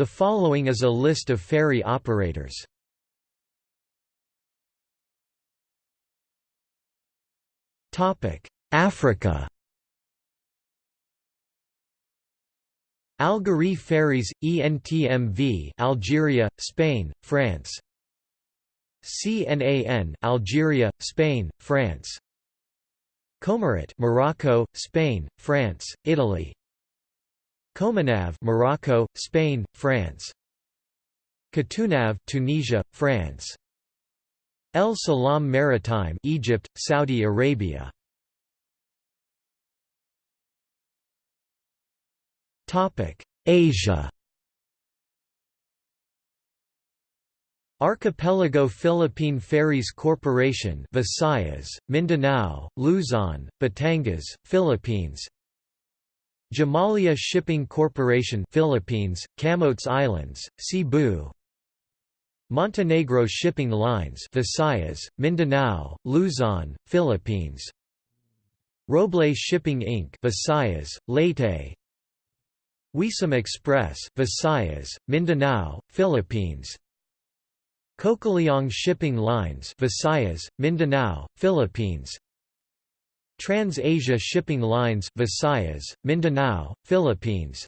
The following is a list of ferry operators. Topic Africa. Algerie Ferries, ENTMV Algeria, Spain, France. CNAN Algeria, Spain, France. Comarit Morocco, Spain, France, Italy Comanav Morocco, Spain, France. Cotunav Tunisia, France. El Salam Maritime Egypt, Saudi Arabia. Topic Asia. Archipelago Philippine Ferries Corporation Visayas, Mindanao, Luzon, Batangas, Philippines Jomalia Shipping Corporation Philippines, Camotes Islands, Cebu. Montenegro Shipping Lines Visayas, Mindanao, Luzon, Philippines. Roble Shipping Inc. Visayas, Leyte. Weesam Express Visayas, Mindanao, Philippines. Cocaliong Shipping Lines Visayas, Mindanao, Philippines Trans-Asia Shipping Lines Visayas, Mindanao, Philippines.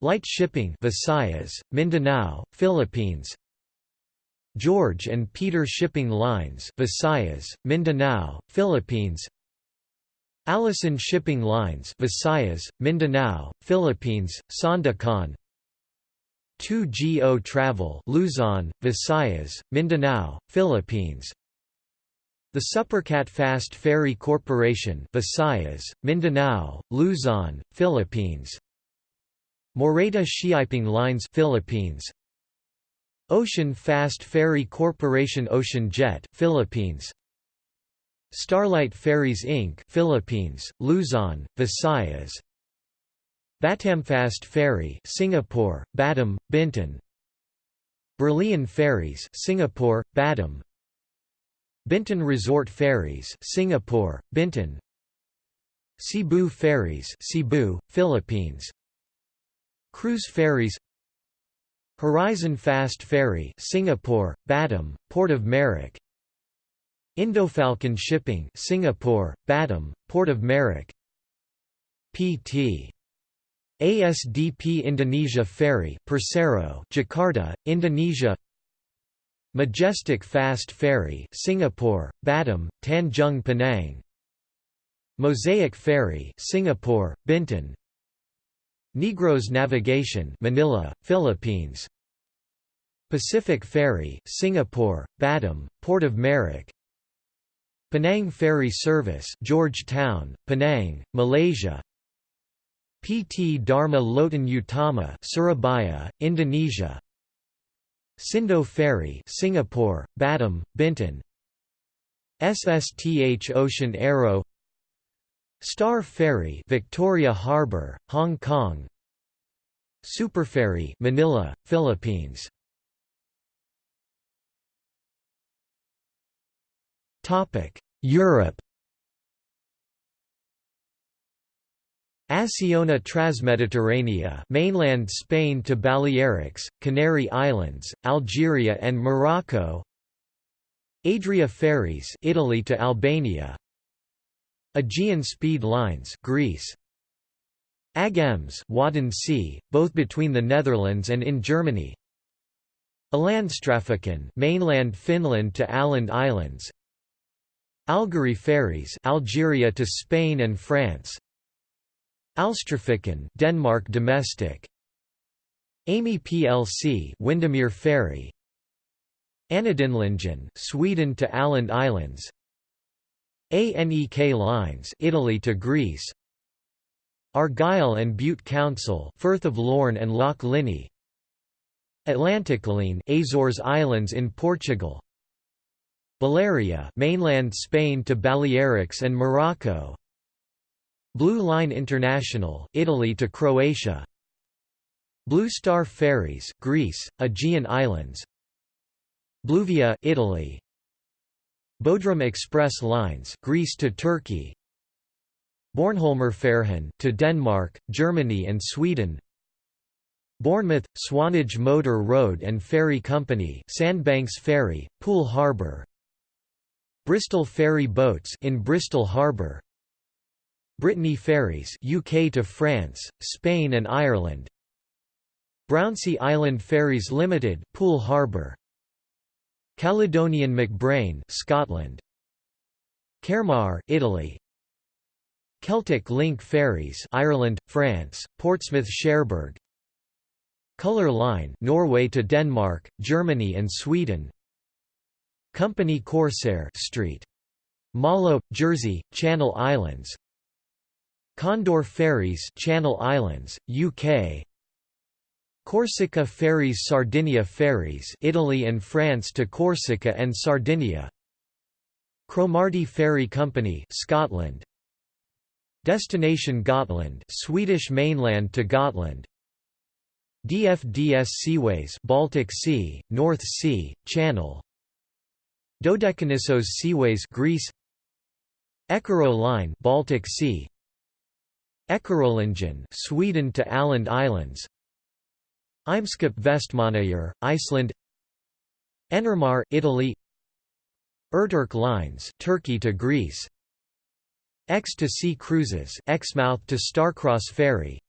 Lite Shipping Visayas, Mindanao, Philippines. George and Peter Shipping Lines Visayas, Mindanao, Philippines. Aleson Shipping Lines Visayas, Mindanao, Philippines, Sandakan. 2GO Travel Luzon, Visayas, Mindanao, Philippines the Supercat Fast Ferry Corporation Visayas, Mindanao, Luzon, Philippines. Moreta Shipping Lines Philippines. Ocean Fast Ferry Corporation Ocean Jet Philippines. Starlight Ferries Inc. Philippines, Luzon, Visayas. Batamfast Ferry Singapore, Batam, Bintan. Berlian Ferries Singapore, Batam Bintan Resort Ferries Singapore, Bintan Cebu Ferries Cebu, Philippines. Cruise Ferries. Horizon Fast Ferry Singapore, Batam, Port of Merak. Indofalcon Shipping Singapore, Batam, Port of Merak. PT ASDP Indonesia Ferry Persero Jakarta, Indonesia Majestic Fast Ferry Singapore, Batam, Tanjung Pinang Mosaic Ferry Singapore, Bintan. Negros Navigation Manila, Philippines. Pacific Ferry Singapore, Batam, Port of Merak. Penang Ferry Service Georgetown, Penang, Malaysia. PT Dharma Lautan Utama Surabaya, Indonesia Sindo Ferry Singapore, Batam, Bintan SSTH Ocean Arrow Star Ferry Victoria Harbour, Hong Kong. Superferry Manila, Philippines. Topic: Europe Acciona Transmediterranea mainland Spain to Balearics, Canary Islands, Algeria and Morocco. Adria Ferries Italy to Albania. Aegean Speed Lines Greece. Agems Wadden Sea, both between the Netherlands and in Germany. Alandstrafiken mainland Finland to Åland Islands. Algerie Ferries Algeria to Spain and France Alstrafiken Denmark domestic. Amy plc Windermere Ferry. Anadinlingen Sweden to Åland Islands. ANEK lines Italy to Greece. Argyll and Bute Council Firth of Lorn and Loch Linnhe Atlanticline Azores Islands in Portugal. Balearia mainland Spain to Balearics and Morocco Blue Line International, Italy to Croatia. Blue Star Ferries, Greece, Aegean Islands. Bluvia, Italy. Bodrum Express Lines, Greece to Turkey. Bornholmerfärjan to Denmark, Germany and Sweden. Bournemouth, Swanage Motor Road and Ferry Company Sandbanks Ferry, Poole Harbour Bristol Ferry Boats in Bristol Harbour Brittany Ferries UK to France, Spain and Ireland. Brownsea Island Ferries Limited Poole Harbour. Caledonian MacBrayne Scotland. Caremar Italy. Celtic Link Ferries Ireland France Portsmouth Cherbourg. Color Line Norway to Denmark Germany and Sweden. Company Corsair Street. Malo Jersey Channel Islands Condor Ferries Channel Islands UK Corsica Ferries Sardinia Ferries Italy and France to Corsica and Sardinia. Cromarty Ferry Company Scotland. Destination Gotland Swedish mainland to Gotland. DFDS Seaways Baltic Sea, North Sea, Channel. Dodecanissos Seaways Greece. Eckerö Line Baltic Sea Eckerölinjen Sweden to Åland Islands. Eimskip Vestmannaeyjar, Iceland. Enermar Italy. Erturk Lines Turkey to Greece. Exe to Sea Cruises Exmouth to Starcross Ferry.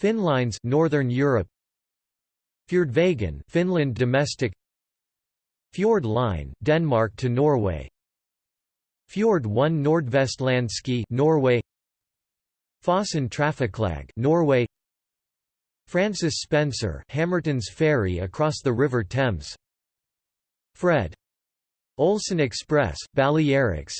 Finnlines Northern Europe. Fjordvegen Finland domestic. Fjord Line Denmark to Norway. Fjord 1 Nordvestlandski Norway Fossen Trafiklag Norway. Francis Spencer Hammerton's ferry across the River Thames. Fred. Olsen Express Balearics.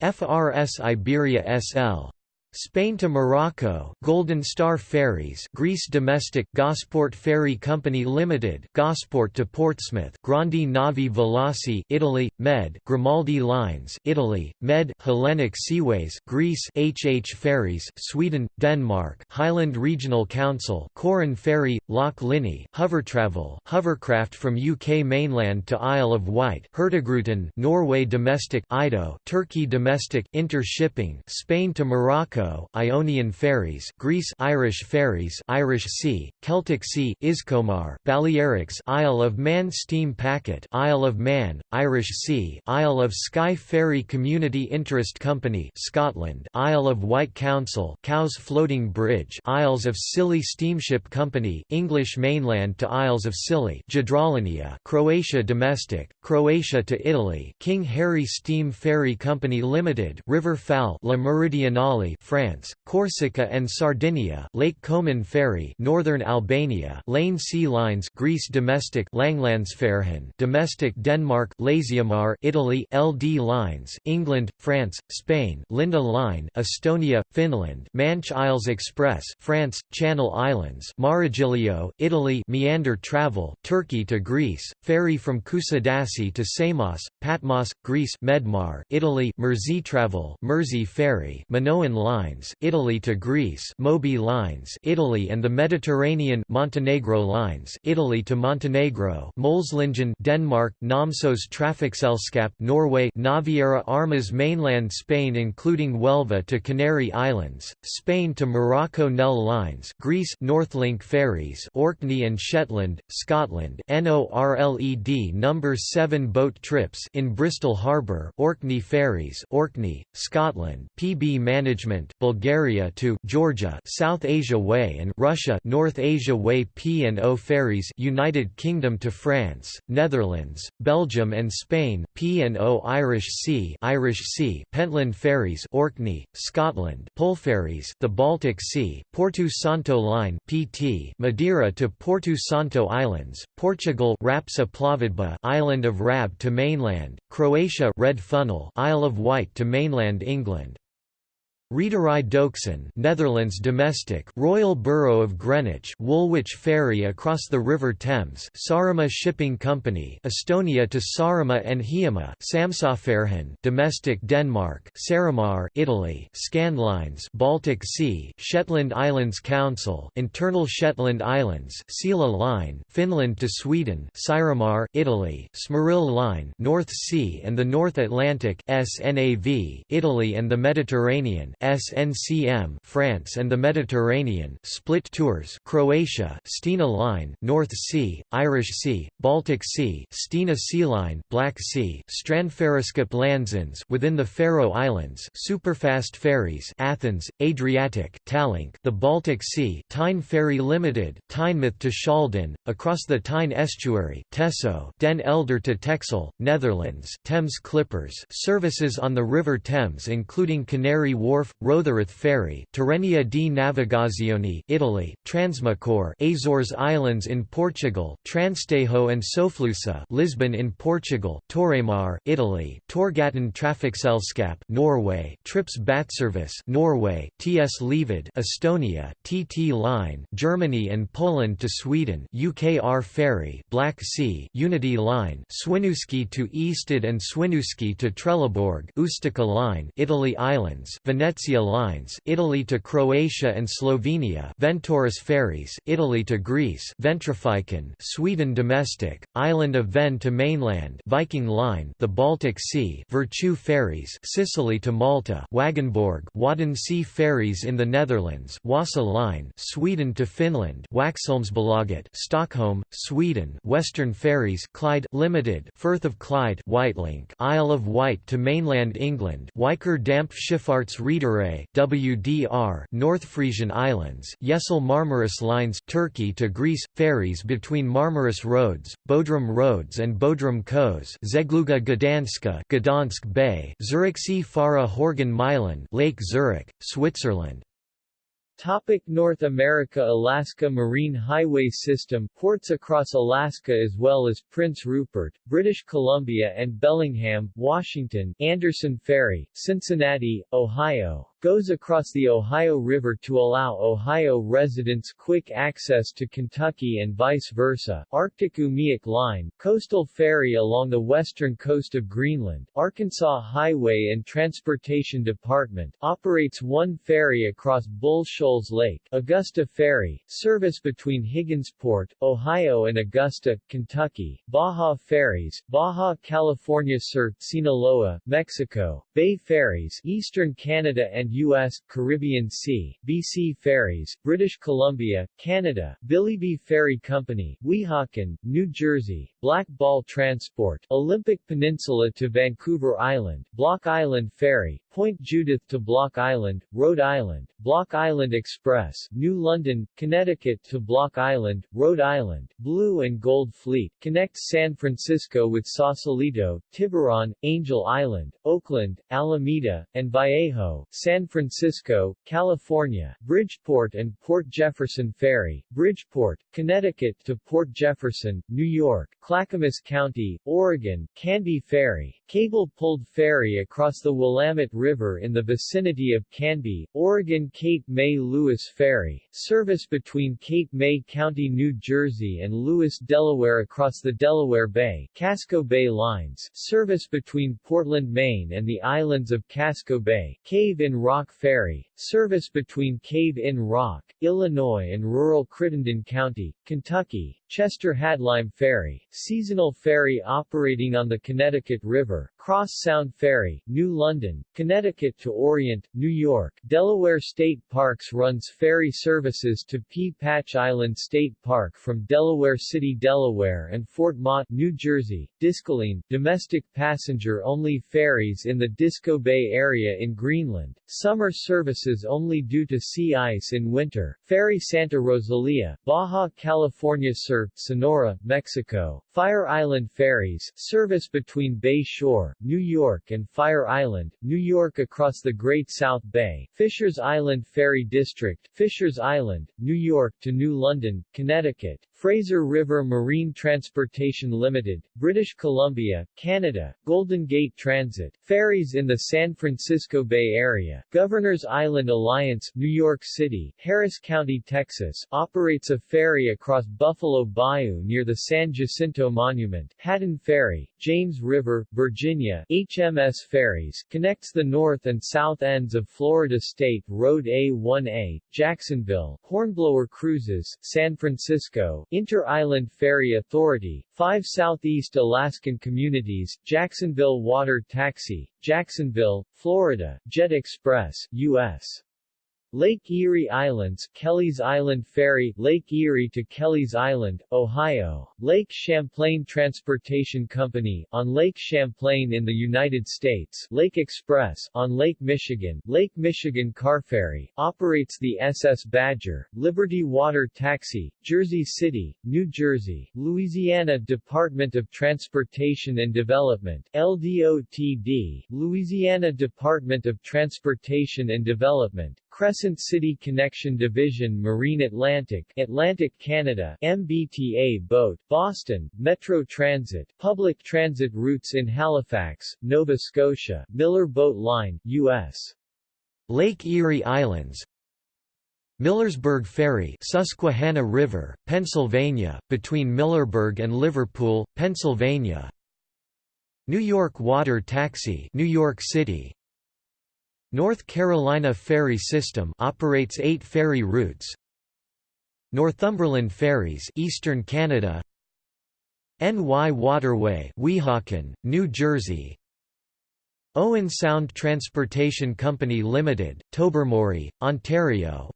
FRS Iberia SL Spain to Morocco, Golden Star Ferries, Greece Domestic, Gosport Ferry Company Limited, Gosport to Portsmouth, Grandi Navi Veloci, Italy, Med, Grimaldi Lines, Italy, Med, Hellenic Seaways, Greece, HH Ferries, Sweden, Denmark, Highland Regional Council, Corran Ferry, Loch Linnhe, Hovertravel, Hovercraft from UK mainland to Isle of Wight, Hurtigruten, Norway Domestic, Ido, Turkey Domestic, Intershipping, Spain to Morocco Ionian ferries, Greece Irish ferries, Irish Sea, Celtic Sea, Iskomar, Balearics, Isle of Man steam packet, Isle of Man, Irish Sea, Isle of Skye Ferry Community Interest Company, Scotland, Isle of Wight Council, Cowes Floating Bridge, Isles of Scilly Steamship Company, English mainland to Isles of Scilly, Jadrolinija, Croatia domestic, Croatia to Italy, King Harry Steam Ferry Company Limited, River Fal, La Meridionale, France, Corsica and Sardinia, Lake Koman Ferry, Northern Albania, Lane Sea Lines, Greece Domestic, Langlandsfärjan, Domestic Denmark, Laziamar, Italy, LD Lines, England, France, Spain, Linda Line, Estonia, Finland, Manche Isles Express, France, Channel Islands, Maregiglio, Italy, Meander Travel, Turkey to Greece, ferry from Kusadasi to Samos, Patmos, Greece, Medmar, Italy, Mersey Travel, Mersey Ferry, Minoan Line Lines, Italy to Greece, Moby Lines, Italy and the Mediterranean, Montenegro Lines, Italy to Montenegro, Molslingen, Denmark, Namsos Trafikselskap, Norway, Naviera Armas, mainland Spain, including Huelva to Canary Islands, Spain to Morocco, Nel Lines, Greece, Northlink ferries, Orkney and Shetland, Scotland, NORLED number 7 boat trips in Bristol Harbour, Orkney ferries, Orkney, Scotland, PB Management, Bulgaria to Georgia South Asia Way and Russia North Asia Way P&O ferries United Kingdom to France, Netherlands, Belgium and Spain P&O Irish Sea Irish Sea Pentland ferries Orkney, Scotland Polferries the Baltic Sea Porto Santo Line PT Madeira to Porto Santo Islands Portugal Rapska Plovidba Island of Rab to mainland Croatia Red Funnel Isle of Wight to mainland England Reederij Doeksen Netherlands domestic Royal Borough of Greenwich Woolwich Ferry across the River Thames Saaremaa Shipping Company Estonia to Saaremaa and Hiiumaa Samsøfærgen domestic Denmark Saramar Italy Scandlines Baltic Sea Shetland Islands Council Internal Shetland Islands Sela Line Finland to Sweden Saramar Italy Smyril Line North Sea and the North Atlantic SNAV Italy and the Mediterranean SNCM France and the Mediterranean split tours Croatia Stena Line North Sea Irish Sea Baltic Sea Stena Sea Line Black Sea Strandfaraskip Landsins within the Faroe Islands superfast ferries Athens Adriatic Tallink the Baltic Sea Tyne Ferry Limited Tynemouth to Schalden across the Tyne estuary Tesso Den Helder to Texel Netherlands Thames Clippers services on the River Thames including Canary Wharf Rotherhithe Ferry Tirrenia di Navigazione Italy Transmacor Azores Islands in Portugal Transtejo and Soflusa Lisbon in Portugal Torremar Italy Torghatten Trafikselskap Norway Trips Batservice Norway TS Levid, Estonia TT Line Germany and Poland to Sweden UKR Ferry Black Sea Unity Line Swinoujscie to Ystad and Swinoujscie to Trelleborg Ustica Line Italy Islands Venezia Lines Italy to Croatia and Slovenia Ventauris Ferries Italy to Greece Ventrafiken Sweden Domestic Island of Ven to mainland Viking Line the Baltic Sea Virtue Ferries Sicily to Malta Wagenborg Wadden Sea Ferries in the Netherlands Wasa Line Sweden to Finland Waxholmsbolaget Stockholm Sweden Western Ferries Clyde Limited Firth of Clyde Whitelink Isle of Wight to mainland England Wiker Damp Schifffahrts Reederei WDR North Frisian Islands Yesel Marmaris Lines Turkey to Greece ferries between Marmaris Roads Bodrum Roads and Bodrum Coes Zegluga Gdanska Gdansk Bay Zürichsee Fara Horgen Milan Lake Zurich Switzerland Topic North America Alaska Marine Highway System ports across Alaska as well as Prince Rupert, British Columbia and Bellingham, Washington, Anderson Ferry, Cincinnati, Ohio, goes across the Ohio River to allow Ohio residents quick access to Kentucky and vice versa. Arctic Umiak Line, coastal ferry along the western coast of Greenland, Arkansas Highway and Transportation Department, operates one ferry across Bull Shoals Lake, Augusta Ferry, service between Higginsport, Ohio and Augusta, Kentucky, Baja Ferries, Baja California Sur, Sinaloa, Mexico, Bay Ferries, Eastern Canada and U.S., Caribbean Sea, BC Ferries, British Columbia, Canada, Billybey Ferry Company, Weehawken, New Jersey, Black Ball Transport, Olympic Peninsula to Vancouver Island, Block Island Ferry, Point Judith to Block Island, Rhode Island, Block Island Express, New London, Connecticut to Block Island, Rhode Island, Blue and Gold Fleet, connects San Francisco with Sausalito, Tiburon, Angel Island, Oakland, Alameda, and Vallejo, San Francisco, California, Bridgeport and Port Jefferson Ferry, Bridgeport, Connecticut to Port Jefferson, New York, Clackamas County, Oregon, Canby Ferry, cable-pulled ferry across the Willamette River in the vicinity of Canby, Oregon Cape May Lewes Ferry, service between Cape May County, New Jersey and Lewes, Delaware across the Delaware Bay, Casco Bay Lines, service between Portland, Maine and the islands of Casco Bay, Cave in Rock Ferry, service between Cave in Rock, Illinois and rural Crittenden County, Kentucky, Chester Hadlyme Ferry, seasonal ferry operating on the Connecticut River, River. Cross Sound Ferry, New London, Connecticut to Orient, New York, Delaware State Parks runs ferry services to Pea Patch Island State Park from Delaware City, Delaware and Fort Mott, New Jersey, Diskoline, domestic passenger-only ferries in the Disko Bay area in Greenland, summer services only due to sea ice in winter, Ferry Santa Rosalia, Baja California Sur Sonora, Mexico, Fire Island Ferries, service between Bay Shore, New York and Fire Island, New York across the Great South Bay, Fishers Island Ferry District, Fishers Island, New York to New London, Connecticut, Fraser River Marine Transportation Limited, British Columbia, Canada, Golden Gate Transit, ferries in the San Francisco Bay Area, Governor's Island Alliance, New York City, Harris County, Texas, operates a ferry across Buffalo Bayou near the San Jacinto Monument, Hatton Ferry, James River, Virginia, Pennsylvania HMS Ferries, connects the north and south ends of Florida State Road A1A, Jacksonville, Hornblower Cruises, San Francisco, Inter-Island Ferry Authority, five Southeast Alaskan communities, Jacksonville Water Taxi, Jacksonville, Florida, Jet Express, U.S. Lake Erie Islands, Kelly's Island Ferry, Lake Erie to Kelly's Island, Ohio, Lake Champlain Transportation Company, on Lake Champlain in the United States, Lake Express, on Lake Michigan, Lake Michigan Car Ferry, operates the SS Badger, Liberty Water Taxi, Jersey City, New Jersey, Louisiana Department of Transportation and Development, LDOTD, Louisiana Department of Transportation and Development, Crescent City Connection Division Marine Atlantic Atlantic Canada MBTA Boat, Boston, Metro Transit, Public Transit Routes in Halifax, Nova Scotia, Miller Boat Line, U.S. Lake Erie Islands Millersburg Ferry Susquehanna River, Pennsylvania, between Millersburg and Liverpool, Pennsylvania New York Water Taxi New York City North Carolina Ferry System operates 8 ferry routes. Northumberland Ferries, Eastern Canada. NY Waterway, Weehawken, New Jersey. Owen Sound Transportation Company Limited, Tobermory, Ontario.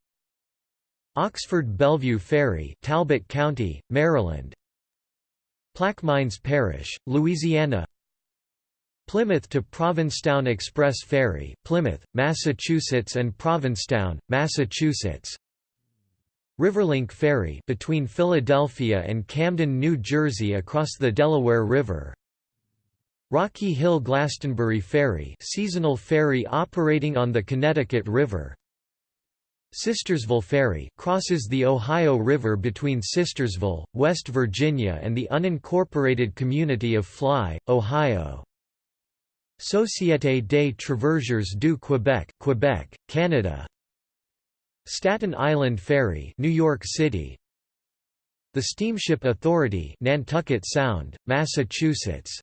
Oxford Bellevue Ferry, Talbot County, Maryland. Plaquemines Parish, Louisiana. Plymouth to Provincetown Express Ferry, Plymouth, Massachusetts and Provincetown, Massachusetts. Riverlink Ferry between Philadelphia and Camden, New Jersey across the Delaware River. Rocky Hill Glastonbury Ferry seasonal ferry operating on the Connecticut River. Sistersville Ferry crosses the Ohio River between Sistersville, West Virginia and the unincorporated community of Fly, Ohio. Société des Traversiers du Québec, Quebec, Canada. Staten Island Ferry, New York City. The Steamship Authority, Nantucket Sound, Massachusetts.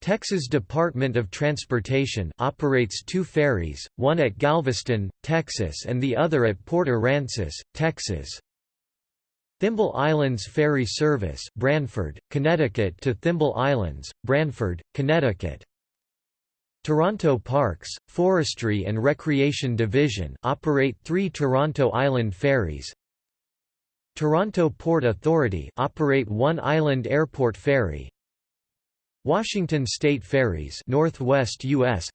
Texas Department of Transportation operates two ferries, one at Galveston, Texas and the other at Port Aransas, Texas. Thimble Islands Ferry Service Branford, Connecticut to Thimble Islands, Branford, Connecticut. Toronto Parks, Forestry and Recreation Division operate three Toronto Island ferries. Toronto Port Authority operate one island airport ferry. Washington State Ferries Northwest US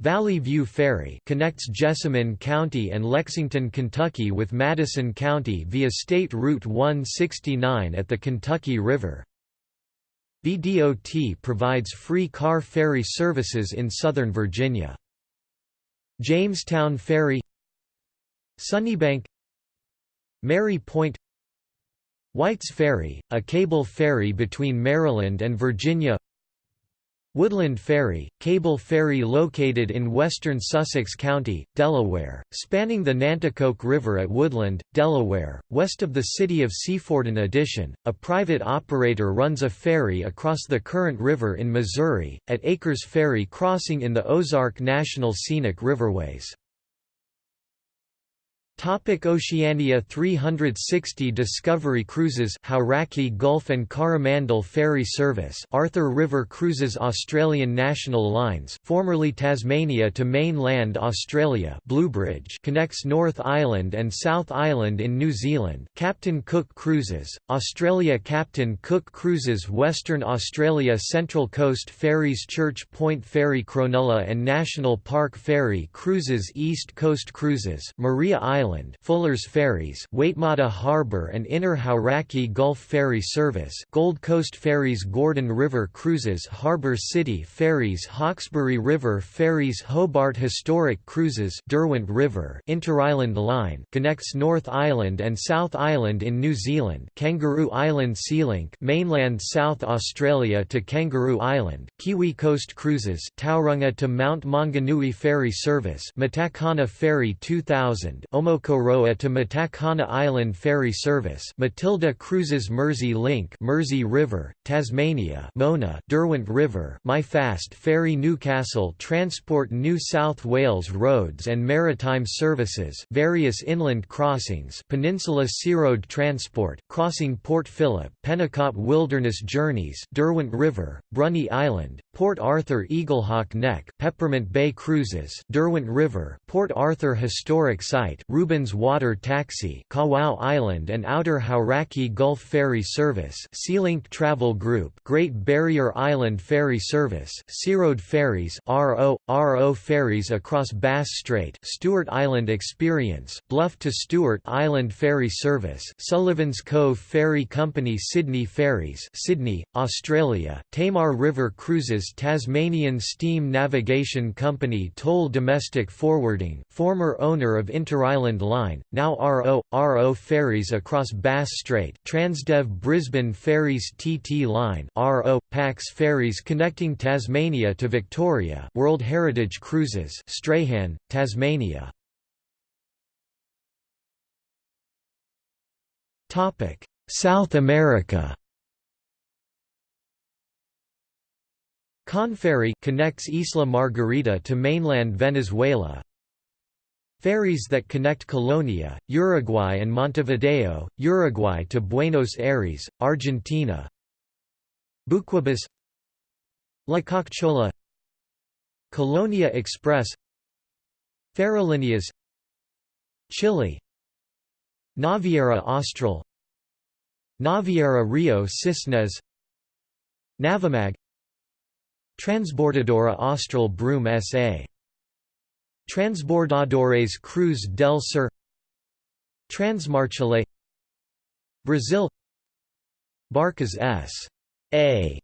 Valley View Ferry connects Jessamine County and Lexington, Kentucky with Madison County via State Route 169 at the Kentucky River. VDOT provides free car ferry services in Southern Virginia. Jamestown Ferry Sunnybank Merry Point White's Ferry, a cable ferry between Maryland and Virginia Woodland Ferry, cable ferry located in western Sussex County, Delaware, spanning the Nanticoke River at Woodland, Delaware, west of the city of Seaford. In addition, a private operator runs a ferry across the current river in Missouri, at Akers Ferry crossing in the Ozark National Scenic Riverways. Topic Oceania 360 Discovery Cruises Hauraki Gulf and Coromandel Ferry Service Arthur River Cruises Australian National Lines formerly Tasmania to mainland Australia Bluebridge connects North Island and South Island in New Zealand Captain Cook Cruises, Australia Captain Cook Cruises Western Australia Central Coast Ferries Church Point Ferry Cronulla and National Park Ferry Cruises East Coast Cruises Maria Island Island Fuller's Ferries Waitemata Harbour and Inner Hauraki Gulf Ferry Service Gold Coast Ferries Gordon River Cruises Harbour City Ferries Hawkesbury River Ferries Hobart Historic Cruises Derwent River Interisland Line connects North Island and South Island in New Zealand Kangaroo Island Sealink mainland South Australia to Kangaroo Island Kiwi Coast Cruises Tauranga to Mount Maunganui Ferry Service Matakana Ferry 2000 Omo Tokoroa to Matakana Island ferry service Matilda Cruises Mersey Link Mersey River, Tasmania Mona Derwent River My Fast Ferry Newcastle Transport New South Wales Roads and Maritime Services various inland crossings Peninsula Searoad Transport crossing Port Phillip Pennicott Wilderness Journeys Derwent River, Bruny Island, Port Arthur Eaglehawk Neck Peppermint Bay Cruises Derwent River, Port Arthur Historic Site Rubens Water Taxi Kawau Island and Outer Hauraki Gulf Ferry Service Sealink Travel Group Great Barrier Island Ferry Service Searoad Ferries RO, RO Ferries across Bass Strait Stewart Island Experience Bluff to Stewart Island Ferry Service Sullivan's Cove Ferry Company Sydney Ferries Sydney, Australia Tamar River Cruises Tasmanian Steam Navigation Company Toll Domestic Forwarding former owner of Interisland Line, now RO, RO Ferries across Bass Strait Transdev Brisbane Ferries TT Line RO, Pax Ferries connecting Tasmania to Victoria World Heritage Cruises Strahan, Tasmania South America Conferry connects Isla Margarita to mainland Venezuela. Ferries that connect Colonia, Uruguay and Montevideo, Uruguay to Buenos Aires, Argentina. Buquebus La Colonia Express. Ferrolíneas Chile. Naviera Austral. Naviera Rio Cisnes. Navimag Transbordadora Austral Broom S.A. Transbordadores Cruz del Sur Transmarchile Brazil Barcas S.A.